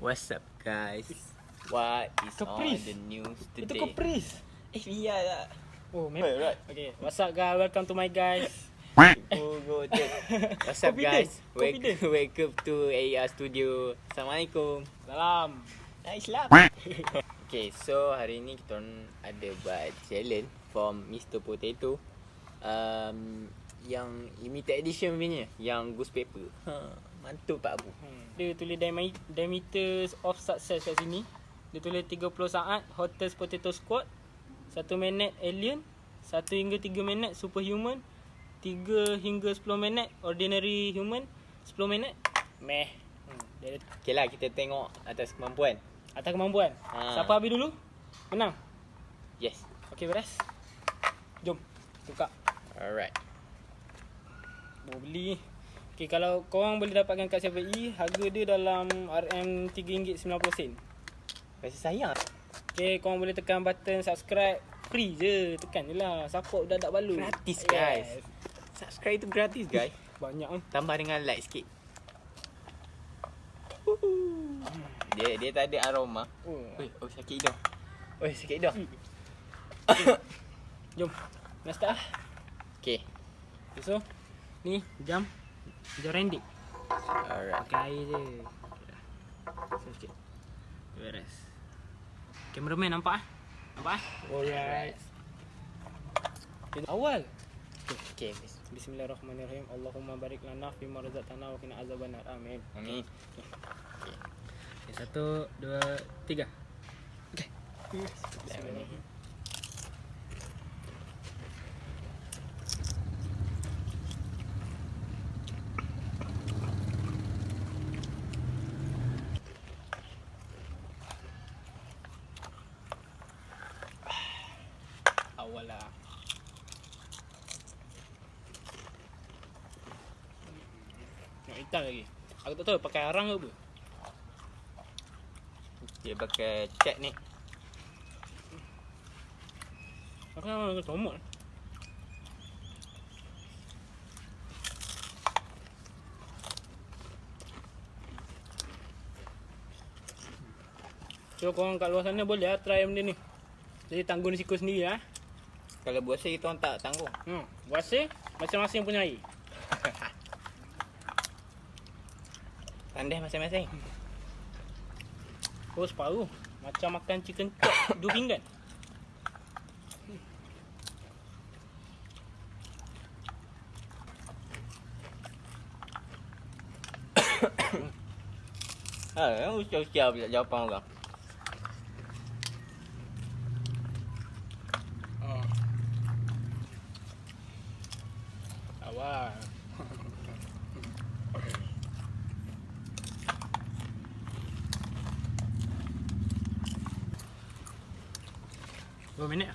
What's up guys? What is Caprice. on the news Itu today? Caprice. Eh, biar lah. Oh, Right, memang. right. Okay, what's up guys? Welcome to my guys. Oh, go. What's up guys? Wake, confident. welcome to AR Studio. Assalamualaikum. Salam. Nice lah. okay, so hari ni kita ada buat challenge from Mr. Potato. Um, yang limited edition punya, yang goose paper. Ha, mantap Pak Abu. Hmm. Dia tulis diameters of success kat sini. Dia tulis 30 saat hottest potato squad. 1 minit alien. 1 hingga 3 minit superhuman. 3 hingga 10 minit ordinary human. 10 minit meh. Hmm. Dia Okay lah, kita tengok atas kemampuan. atas kemampuan. Ha. Siapa habis dulu? Menang. Yes. Okey beres. Jom. Tukar. Alright. Mau beli Okay, kalau korang boleh dapatkan kat 7E Harga dia dalam RM RM3.90 Rasa sayang. Okay, korang boleh tekan button subscribe Free je, tekan je lah Support budak-budak balu Gratis, guys. Subscribe tu gratis guys. Banyak kan Tambah dengan like sikit. Dia dia tak ada aroma. oh. Oi, oh sakit hidung. Oi, sakit hidung. Jom, nak start lah Okay. So, ni jam Jam rendik Alright. Pakai air je okay, dah. So, sikit Beres Cameraman nampak ah? Nampak ah? Alright. Awal Okay. Bismillahirrahmanirrahim Allahumma barik lana Fima razaqtana Wa kina azaban nar Amin Amin. Okay, satu, dua, tiga. Okay. Bismillahirrahmanirrahim. Lah. Nak hitam lagi. Aku tak tahu pakai arang ke apa. Dia pakai cat ni. Aku nak makan tomat. So korang kat luar sana boleh lah try benda ni. Jadi tanggung risiko sendiri lah. Kalau buasa kita orang tak tanggung. Hmm. Puasa masing-masing punya air. Pandai masing-masing. Oh separuh. Macam makan chicken chop dua pinggan. Ha, usia-usia pula jawapan orang. Awal. Berapa minit?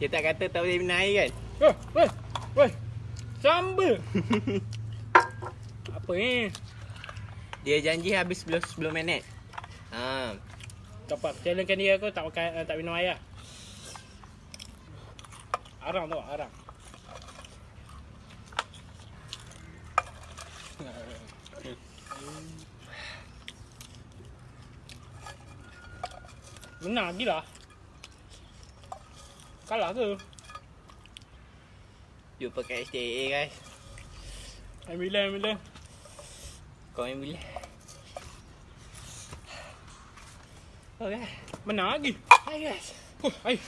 Dia tak kata tak boleh minum air kan? Weh, weh, weh. Sambal. Apa ni? Dia janji habis 10, 10 minit. Ha. Dapat challengekan dia aku tak makan uh, tak minum air lah. Arang tau, arang. Menang lagi lah. Kalah ke? Dia pakai HTA guys. Ambil lah, ambil lah. Kau yang Okay. Menang lagi. Hai guys. Huh, air.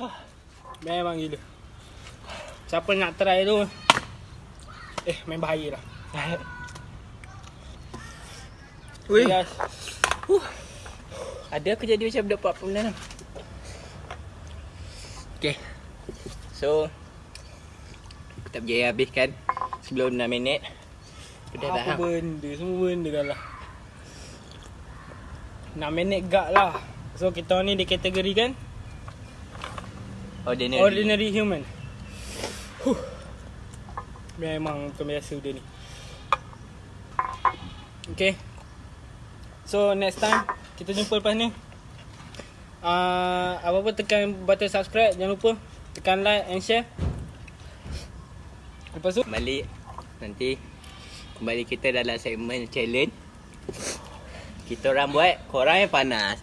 Huh. Memang gila. Siapa nak try tu? Eh, main bahaya lah. Weh. Okay, guys. Ada aku jadi macam budak 46 Okay So Aku tak berjaya habiskan Sebelum 6 minit Aku dah Apa tahan benda? Semua benda dah lah. 6 minit gak lah. So, kita ni dikategorikan Ordinary, ordinary human. Huh. Memang bukan biasa dia ni Okay So next time Kita jumpa lepas ni uh, Apa-apa tekan button subscribe Jangan lupa Tekan like and share Lepas tu Kembali nanti kembali kita dalam segmen challenge. Kita orang buat, korang yang panas.